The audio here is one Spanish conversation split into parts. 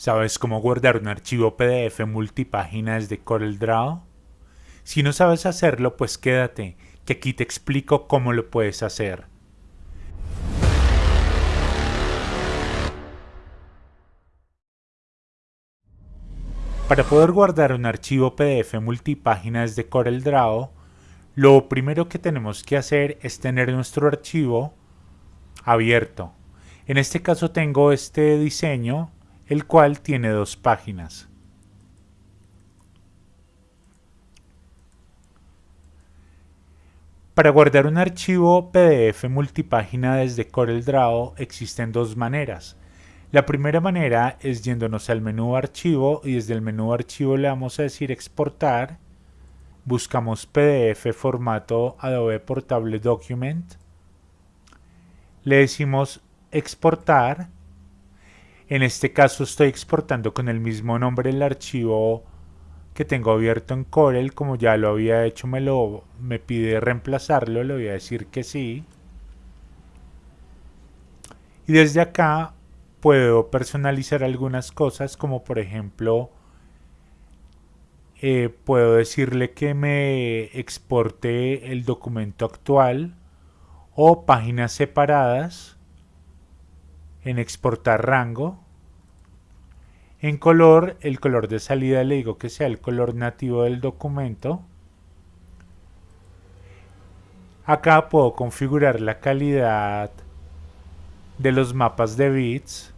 ¿Sabes cómo guardar un archivo PDF multipágina desde CorelDRAW? Si no sabes hacerlo, pues quédate, que aquí te explico cómo lo puedes hacer. Para poder guardar un archivo PDF multipágina desde CorelDRAW, lo primero que tenemos que hacer es tener nuestro archivo abierto. En este caso tengo este diseño el cual tiene dos páginas. Para guardar un archivo PDF multipágina desde CorelDRAW existen dos maneras. La primera manera es yéndonos al menú archivo y desde el menú archivo le vamos a decir exportar. Buscamos PDF formato Adobe Portable Document. Le decimos exportar en este caso estoy exportando con el mismo nombre el archivo que tengo abierto en Corel, como ya lo había hecho me, lo, me pide reemplazarlo, le voy a decir que sí. Y desde acá puedo personalizar algunas cosas como por ejemplo eh, puedo decirle que me exporte el documento actual o páginas separadas en exportar rango. En color, el color de salida le digo que sea el color nativo del documento. Acá puedo configurar la calidad de los mapas de bits.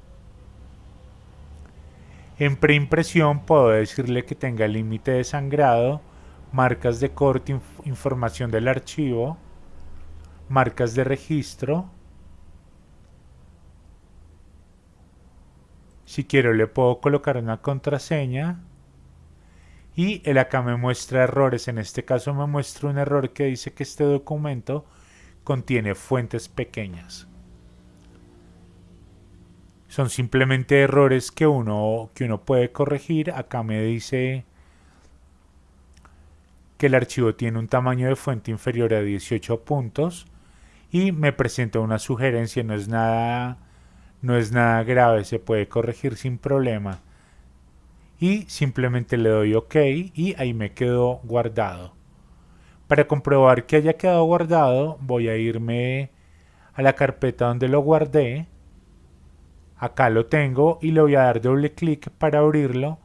En preimpresión puedo decirle que tenga límite de sangrado, marcas de corte, información del archivo, marcas de registro, Si quiero le puedo colocar una contraseña y él acá me muestra errores. En este caso me muestra un error que dice que este documento contiene fuentes pequeñas. Son simplemente errores que uno, que uno puede corregir. Acá me dice que el archivo tiene un tamaño de fuente inferior a 18 puntos y me presenta una sugerencia, no es nada no es nada grave, se puede corregir sin problema. Y simplemente le doy OK y ahí me quedó guardado. Para comprobar que haya quedado guardado, voy a irme a la carpeta donde lo guardé. Acá lo tengo y le voy a dar doble clic para abrirlo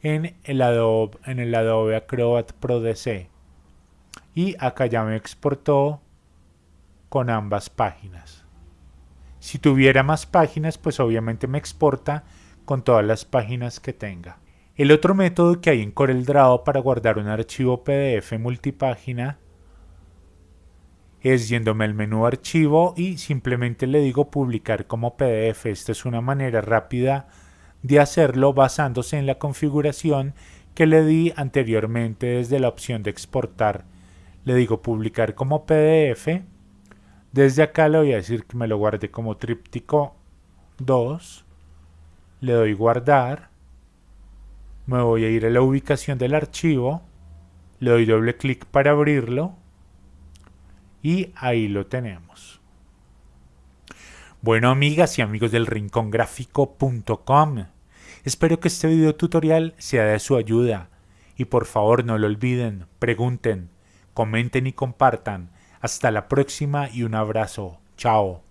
en el Adobe, Acrobat Pro DC. Y acá ya me exportó con ambas páginas. Si tuviera más páginas, pues obviamente me exporta con todas las páginas que tenga. El otro método que hay en CorelDRAW para guardar un archivo PDF multipágina es yéndome al menú archivo y simplemente le digo publicar como PDF. Esta es una manera rápida de hacerlo basándose en la configuración que le di anteriormente desde la opción de exportar. Le digo publicar como PDF desde acá le voy a decir que me lo guarde como tríptico 2. Le doy guardar. Me voy a ir a la ubicación del archivo. Le doy doble clic para abrirlo. Y ahí lo tenemos. Bueno amigas y amigos del rincongráfico.com. Espero que este video tutorial sea de su ayuda. Y por favor no lo olviden, pregunten, comenten y compartan hasta la próxima y un abrazo. Chao.